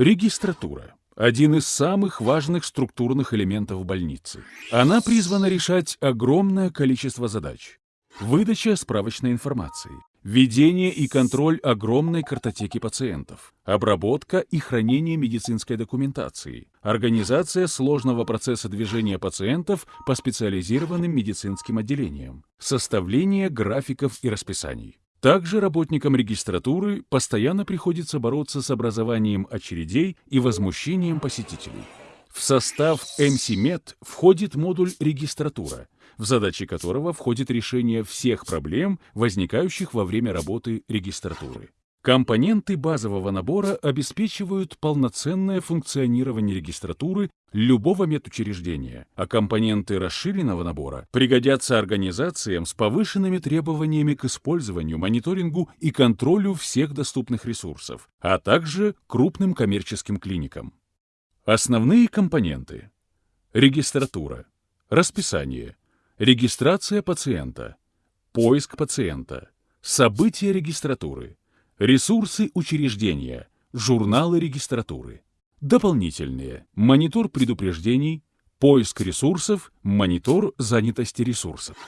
Регистратура – один из самых важных структурных элементов больницы. Она призвана решать огромное количество задач. Выдача справочной информации, ведение и контроль огромной картотеки пациентов, обработка и хранение медицинской документации, организация сложного процесса движения пациентов по специализированным медицинским отделениям, составление графиков и расписаний. Также работникам регистратуры постоянно приходится бороться с образованием очередей и возмущением посетителей. В состав МСИМЕД входит модуль регистратура, в задачи которого входит решение всех проблем, возникающих во время работы регистратуры. Компоненты базового набора обеспечивают полноценное функционирование регистратуры любого медучреждения, а компоненты расширенного набора пригодятся организациям с повышенными требованиями к использованию, мониторингу и контролю всех доступных ресурсов, а также крупным коммерческим клиникам. Основные компоненты. Регистратура. Расписание. Регистрация пациента. Поиск пациента. События регистратуры Ресурсы учреждения, журналы регистратуры. Дополнительные. Монитор предупреждений, поиск ресурсов, монитор занятости ресурсов.